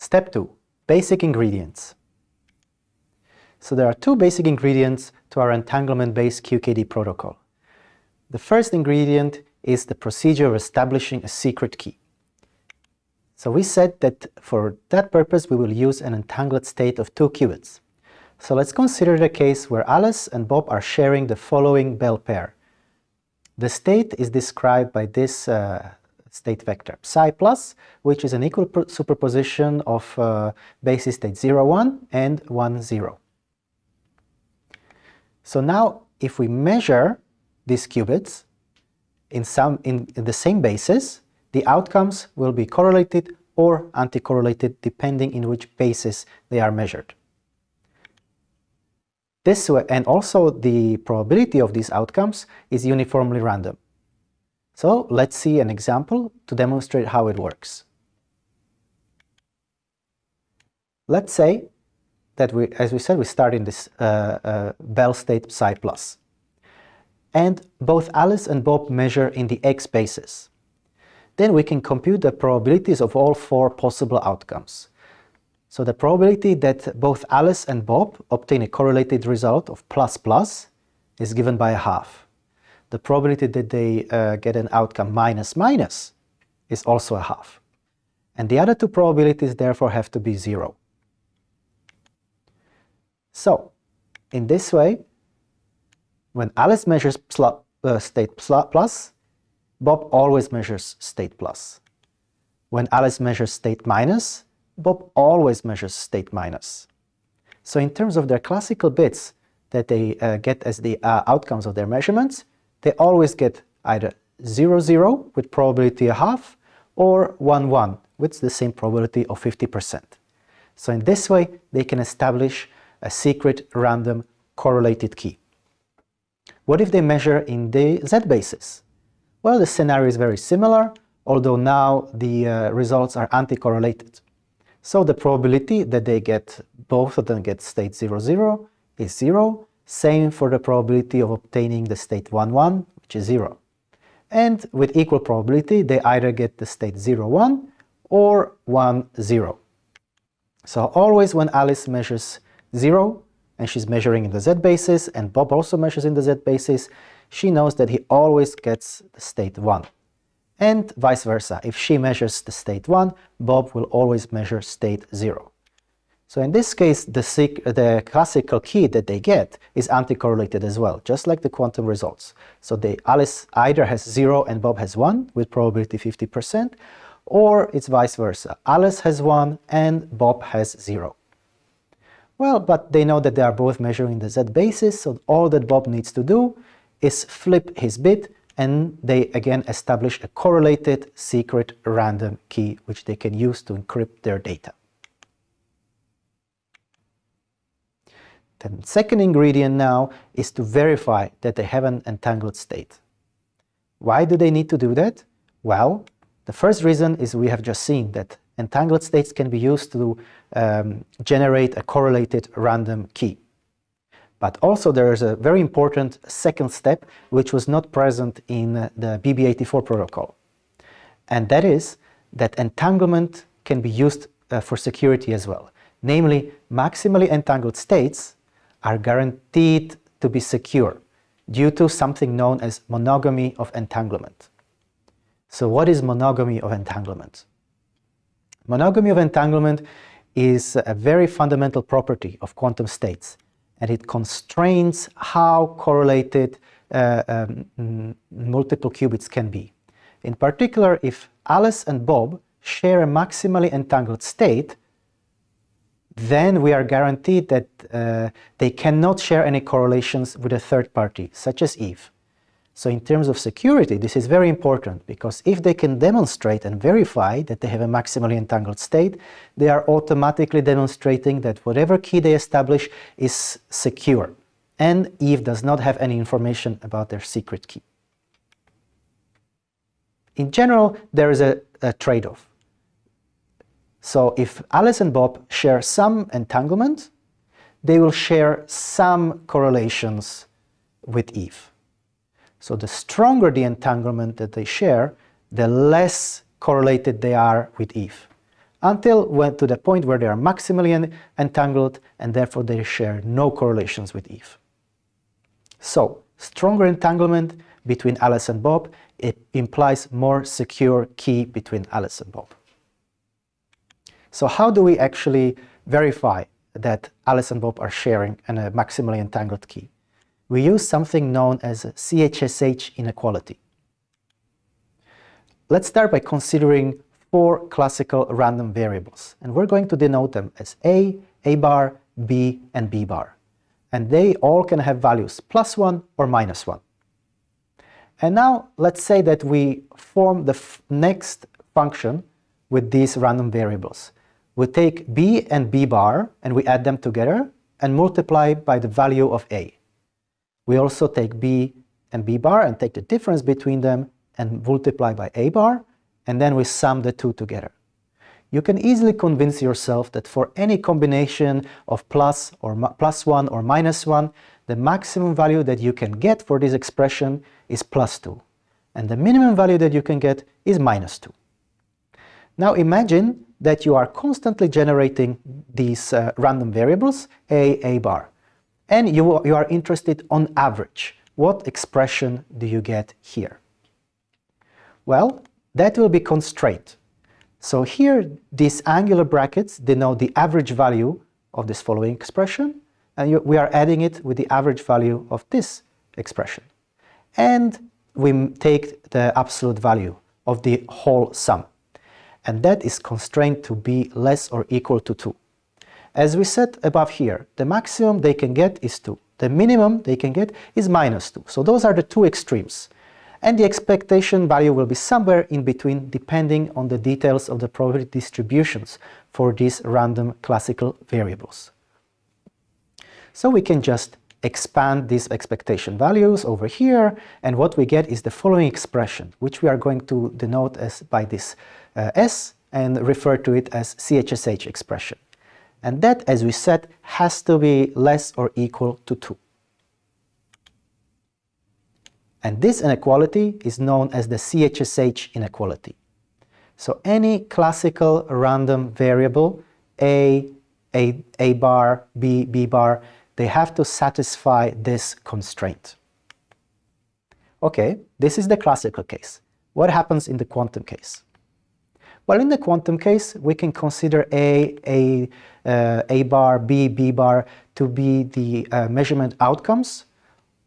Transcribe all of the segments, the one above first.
Step 2. Basic ingredients. So there are two basic ingredients to our entanglement-based QKD protocol. The first ingredient is the procedure of establishing a secret key. So we said that for that purpose we will use an entangled state of two qubits. So let's consider the case where Alice and Bob are sharing the following Bell pair. The state is described by this uh, state vector, psi plus, which is an equal superposition of uh, basis state 0, 1 and 1, 0. So now if we measure these qubits in, some, in, in the same basis, the outcomes will be correlated or anti-correlated depending in which basis they are measured. This way, and also the probability of these outcomes is uniformly random. So let's see an example to demonstrate how it works. Let's say that we, as we said, we start in this uh, uh, Bell state psi plus. And both Alice and Bob measure in the x basis. Then we can compute the probabilities of all four possible outcomes. So the probability that both Alice and Bob obtain a correlated result of plus plus is given by a half. The probability that they uh, get an outcome minus minus is also a half. And the other two probabilities therefore have to be zero. So, in this way, when Alice measures uh, state plus, Bob always measures state plus. When Alice measures state minus, Bob always measures state minus. So in terms of their classical bits that they uh, get as the uh, outcomes of their measurements, they always get either 0, 0 with probability a half or 1, 1 with the same probability of 50%. So in this way, they can establish a secret random correlated key. What if they measure in the z basis? Well, the scenario is very similar, although now the uh, results are anti-correlated. So the probability that they get, both of them get state 0, 0 is 0. Same for the probability of obtaining the state 1, 1, which is 0. And with equal probability, they either get the state 0, 1 or 1, 0. So always when Alice measures 0, and she's measuring in the z basis, and Bob also measures in the z basis, she knows that he always gets the state 1 and vice versa. If she measures the state 1, Bob will always measure state 0. So in this case, the, the classical key that they get is anti-correlated as well, just like the quantum results. So Alice either has 0 and Bob has 1 with probability 50%, or it's vice versa. Alice has 1 and Bob has 0. Well, but they know that they are both measuring the z basis, so all that Bob needs to do is flip his bit and they again establish a correlated secret random key which they can use to encrypt their data. The second ingredient now is to verify that they have an entangled state. Why do they need to do that? Well, the first reason is we have just seen that entangled states can be used to um, generate a correlated random key. But also there is a very important second step which was not present in the BB84 protocol. And that is that entanglement can be used uh, for security as well. Namely, maximally entangled states are guaranteed to be secure due to something known as monogamy of entanglement. So what is monogamy of entanglement? Monogamy of entanglement is a very fundamental property of quantum states and it constrains how correlated uh, um, multiple qubits can be. In particular, if Alice and Bob share a maximally entangled state, then we are guaranteed that uh, they cannot share any correlations with a third party, such as Eve. So in terms of security, this is very important because if they can demonstrate and verify that they have a maximally entangled state, they are automatically demonstrating that whatever key they establish is secure and Eve does not have any information about their secret key. In general, there is a, a trade-off. So if Alice and Bob share some entanglement, they will share some correlations with Eve. So the stronger the entanglement that they share, the less correlated they are with Eve. until when, to the point where they are maximally entangled and therefore they share no correlations with Eve. So, stronger entanglement between Alice and Bob it implies more secure key between Alice and Bob. So how do we actually verify that Alice and Bob are sharing a maximally entangled key? We use something known as CHSH inequality. Let's start by considering four classical random variables, and we're going to denote them as A, A bar, B, and B bar. And they all can have values plus 1 or minus 1. And now let's say that we form the next function with these random variables. We take b and b bar and we add them together and multiply by the value of a. We also take b and b bar and take the difference between them and multiply by a bar and then we sum the two together. You can easily convince yourself that for any combination of plus or plus 1 or minus 1, the maximum value that you can get for this expression is plus 2, and the minimum value that you can get is minus 2. Now imagine that you are constantly generating these uh, random variables, a, a bar, and you, you are interested on average. What expression do you get here? Well, that will be constraint. So here, these angular brackets denote the average value of this following expression, and you, we are adding it with the average value of this expression. And we take the absolute value of the whole sum. And that is constrained to be less or equal to 2. As we said above here, the maximum they can get is 2. The minimum they can get is minus 2. So those are the two extremes and the expectation value will be somewhere in between depending on the details of the probability distributions for these random classical variables. So we can just expand these expectation values over here and what we get is the following expression which we are going to denote as by this Uh, S and refer to it as CHSH expression. And that, as we said, has to be less or equal to 2. And this inequality is known as the CHSH inequality. So any classical random variable, A, A, A bar, B, B bar, they have to satisfy this constraint. Okay, this is the classical case. What happens in the quantum case? Well, in the quantum case, we can consider A, A, uh, A bar, B, B bar to be the uh, measurement outcomes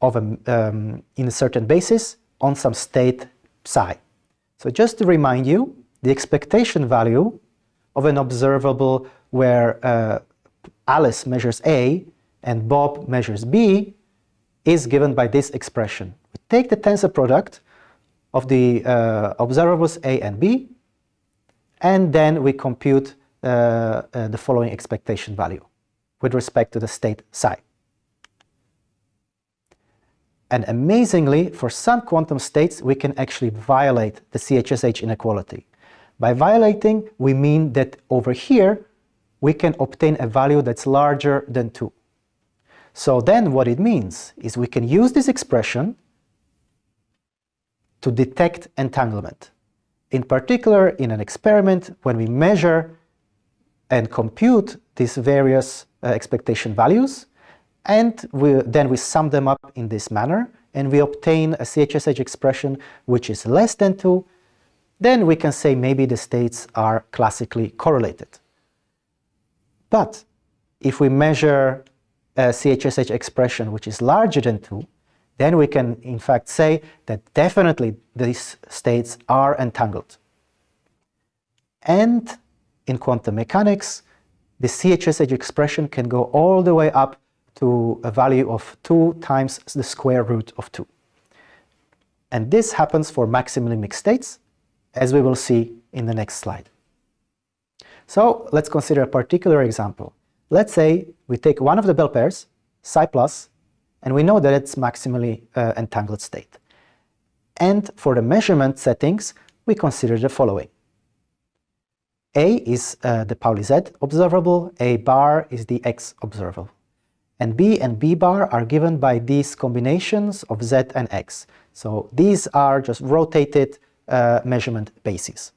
of a, um, in a certain basis on some state psi. So just to remind you, the expectation value of an observable where uh, Alice measures A and Bob measures B is given by this expression. We take the tensor product of the uh, observables A and B and then we compute uh, uh the following expectation value with respect to the state psi. And amazingly, for some quantum states, we can actually violate the CHSH inequality. By violating, we mean that over here, we can obtain a value that's larger than 2. So then what it means is we can use this expression to detect entanglement. In particular, in an experiment, when we measure and compute these various uh, expectation values, and we, then we sum them up in this manner, and we obtain a CHSH expression which is less than 2, then we can say maybe the states are classically correlated. But if we measure a CHSH expression which is larger than 2, then we can in fact say that definitely these states are entangled. And in quantum mechanics, the CHSH expression can go all the way up to a value of 2 times the square root of 2. And this happens for maximally mixed states, as we will see in the next slide. So let's consider a particular example. Let's say we take one of the Bell pairs, psi plus, and we know that it's maximally uh, entangled state. And for the measurement settings, we consider the following. A is uh, the Pauli Z observable, A bar is the X observable and B and B bar are given by these combinations of Z and X. So these are just rotated uh, measurement bases.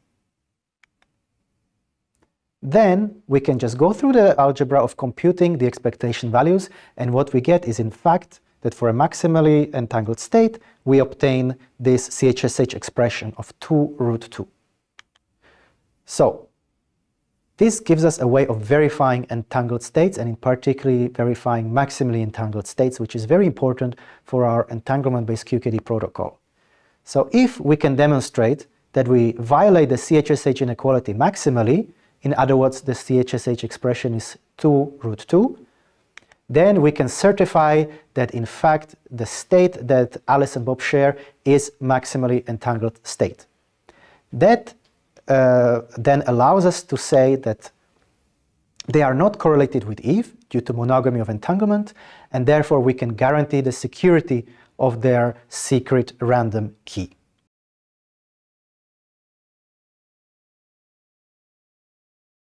Then we can just go through the algebra of computing the expectation values, and what we get is in fact that for a maximally entangled state, we obtain this CHSH expression of 2 root 2. So, this gives us a way of verifying entangled states and in particular verifying maximally entangled states, which is very important for our entanglement-based QKD protocol. So if we can demonstrate that we violate the CHSH inequality maximally, in other words, the CHSH expression is 2 root 2, then we can certify that in fact the state that Alice and Bob share is maximally entangled state. That uh, then allows us to say that they are not correlated with Eve due to monogamy of entanglement, and therefore we can guarantee the security of their secret random key.